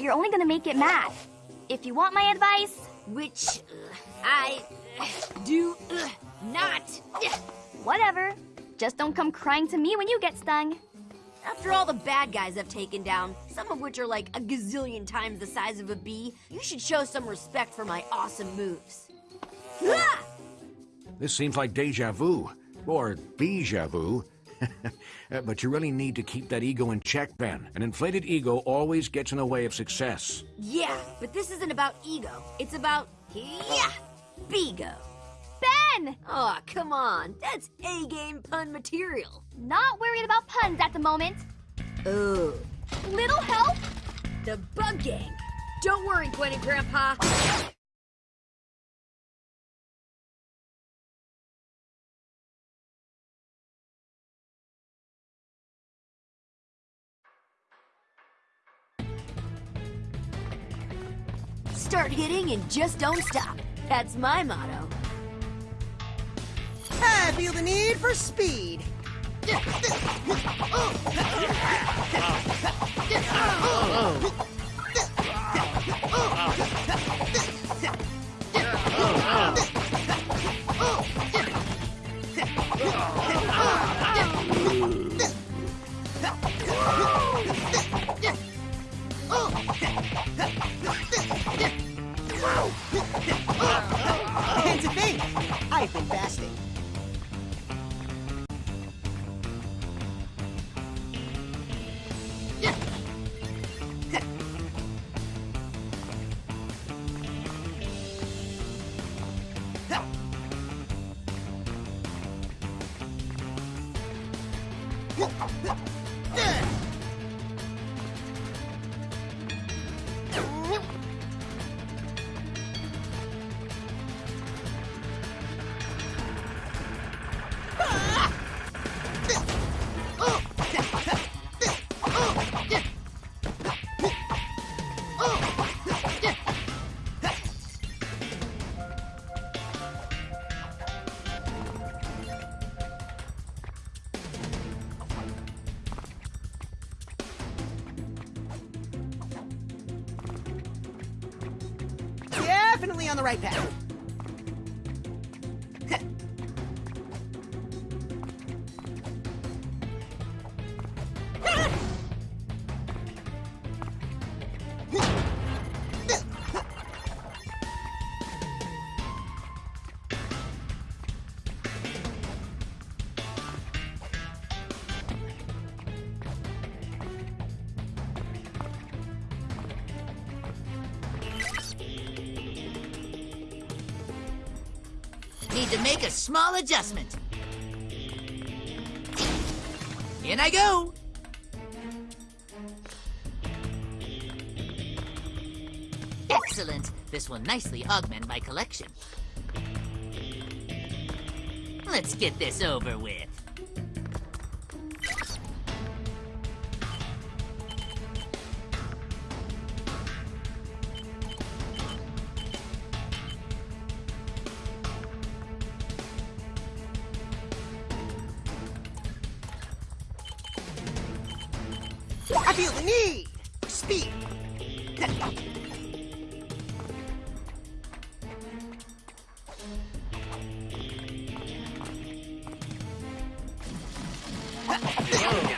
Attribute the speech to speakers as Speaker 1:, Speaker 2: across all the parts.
Speaker 1: that, you're only gonna make it mad. If you want my advice,
Speaker 2: Which uh, I uh, do uh, not.
Speaker 1: whatever. Just don't come crying to me when you get stung.
Speaker 2: After all the bad guys I've taken down, some of which are like a gazillion times the size of a bee, you should show some respect for my awesome moves.
Speaker 3: This seems like deja vu. Or bija vu. But you really need to keep that ego in check, Ben. An inflated ego always gets in the way of success.
Speaker 2: Yeah, but this isn't about ego. It's about yeah, bigo.
Speaker 1: Ben!
Speaker 2: Oh, come on. That's A-game pun material.
Speaker 1: Not worried about puns at the moment.
Speaker 2: Oh.
Speaker 1: Little help?
Speaker 2: The Bug Gang. Don't worry, Gwen and Grandpa. Start hitting and just don't stop. That's my motto.
Speaker 4: I feel the need for speed. And to think, I've been fasting. Definitely on the right path.
Speaker 5: Small adjustment. In I go. Excellent. This will nicely augment my collection. Let's get this over with.
Speaker 6: Oh.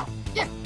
Speaker 6: っ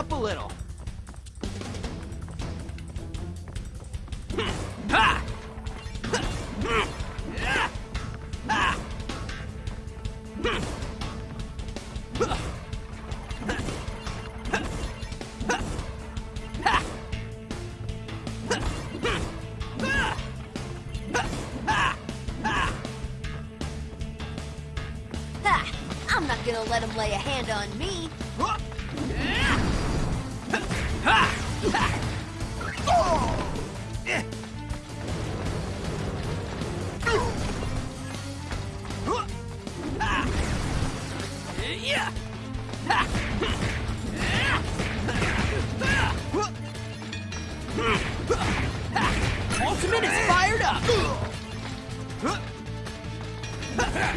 Speaker 6: up a little.
Speaker 2: I'm not gonna let him lay a hand on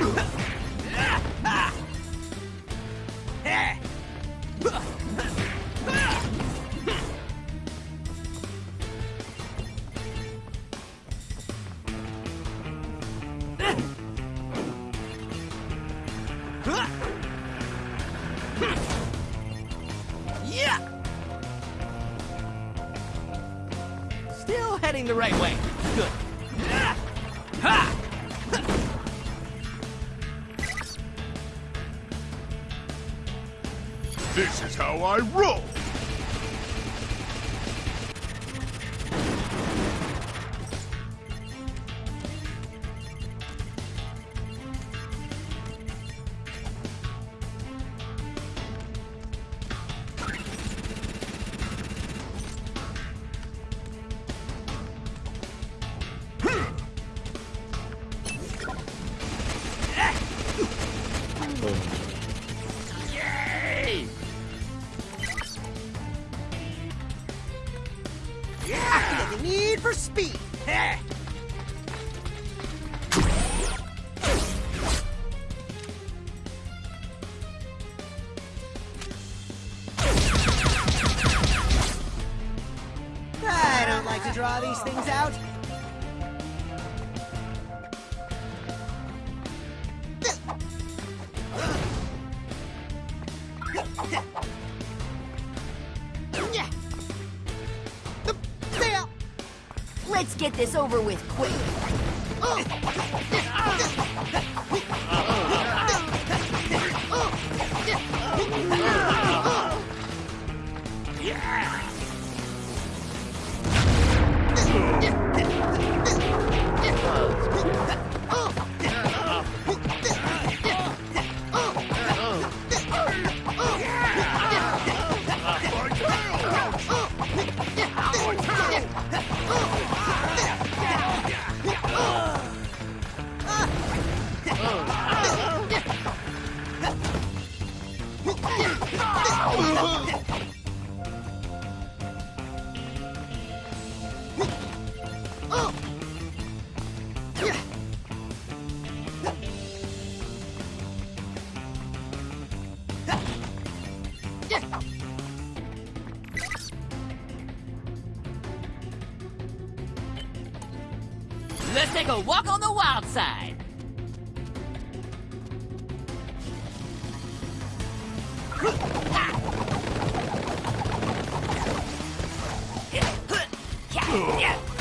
Speaker 4: Ugh! things out?
Speaker 2: Let's get this over with quick.
Speaker 7: outside. Yeah.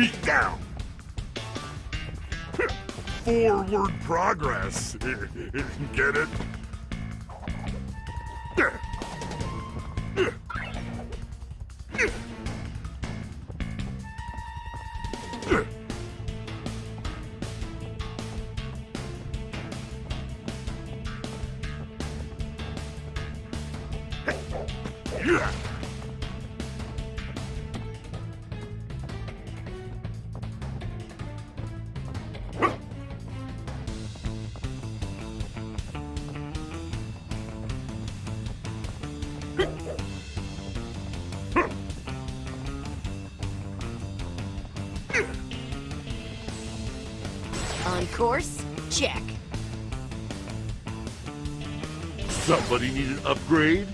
Speaker 7: A
Speaker 8: beatdown? Forward progress. Get it? Somebody need an upgrade?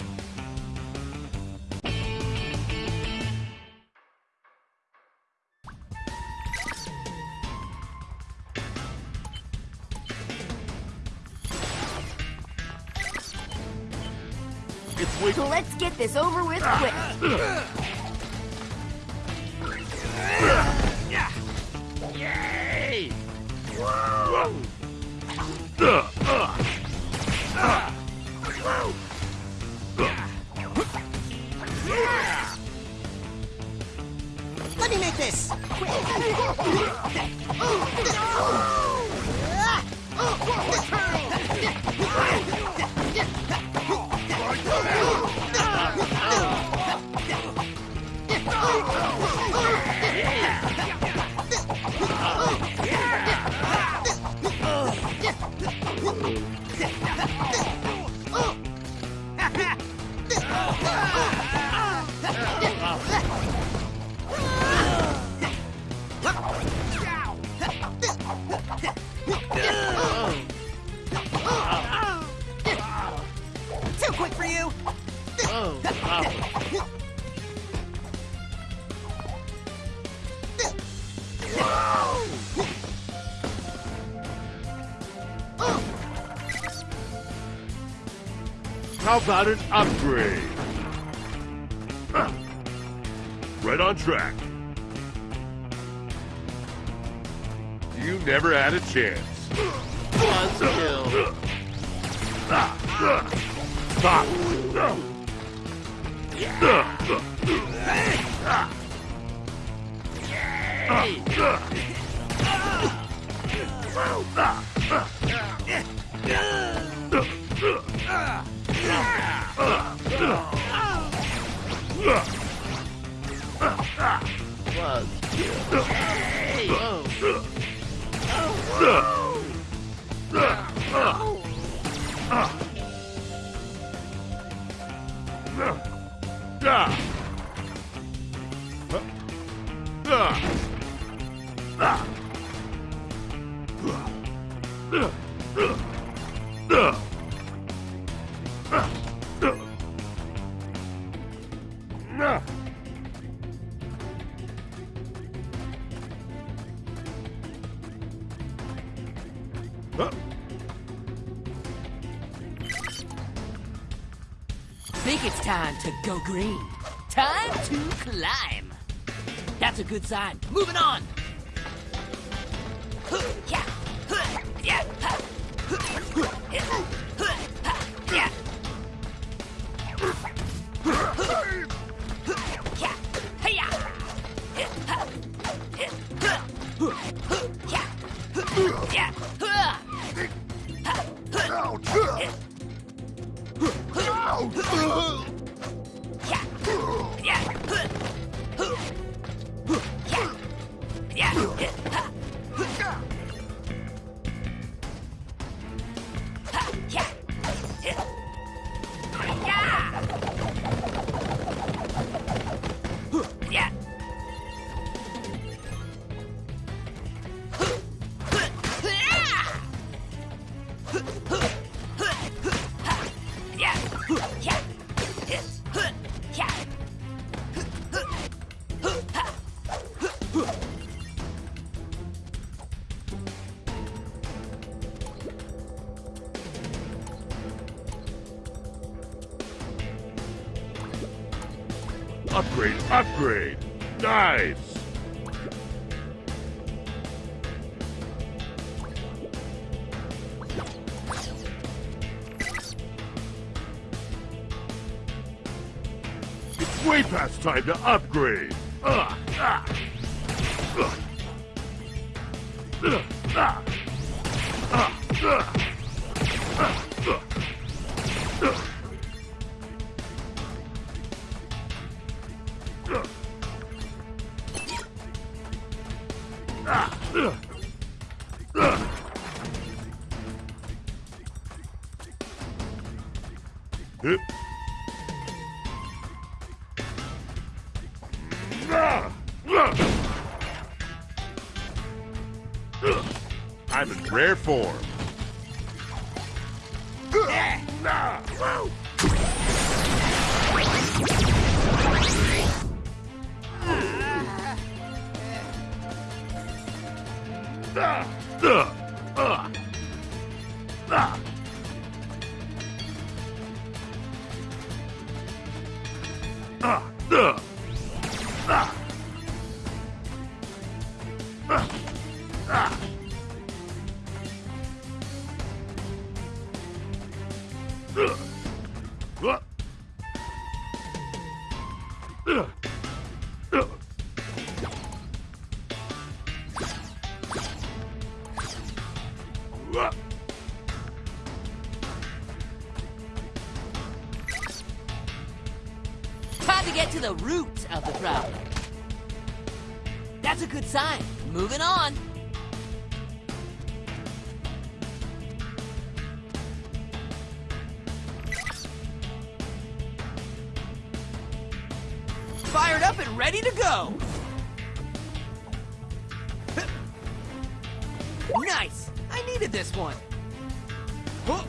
Speaker 2: Let's get this over with quick.
Speaker 4: Ah.
Speaker 8: How about an upgrade? Huh. Right on track. You never had a chance.
Speaker 5: Buzzkill.
Speaker 7: Think Time to climb. That's a good sign. Moving on.
Speaker 2: Yeah.
Speaker 8: Upgrade. Nice. It's way past time to upgrade. Ah, ah, ah. Ah,
Speaker 7: That's a good sign. Moving on. Fired up and ready to go. Nice. I needed this one. Huh.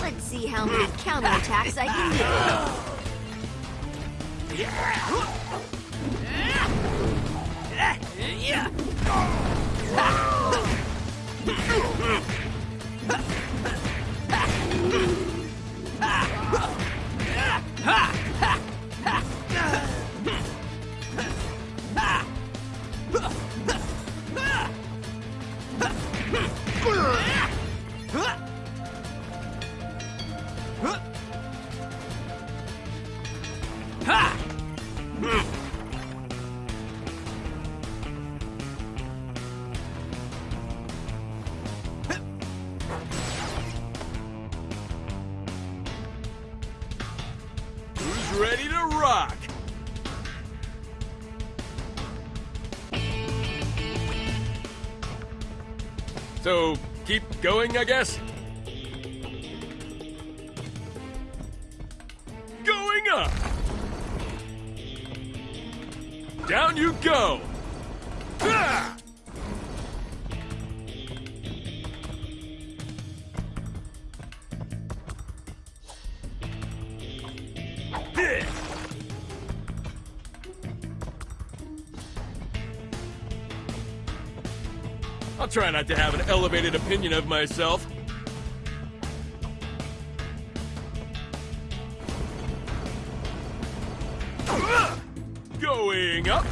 Speaker 2: Let's see how many counterattacks I can do.
Speaker 9: Yeah! Going, I guess? Going up! Down you go! Try not to have an elevated opinion of myself. Going up.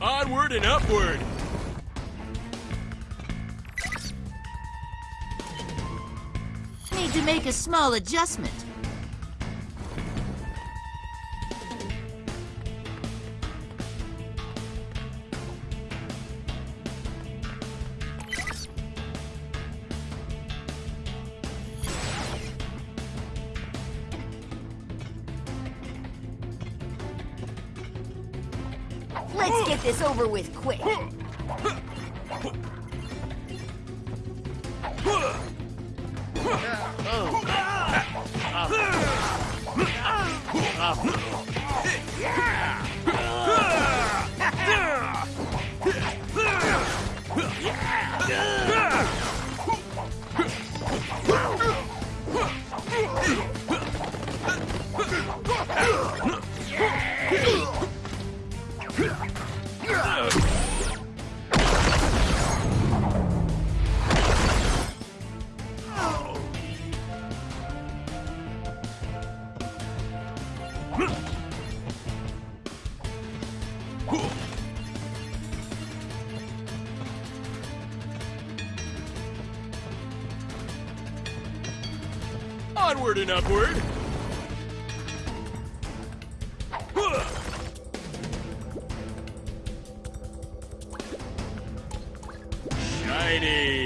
Speaker 9: Onward and upward.
Speaker 5: Make a small adjustment.
Speaker 2: Let's get this over with quick.
Speaker 9: Onward Shiny.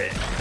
Speaker 9: Yeah.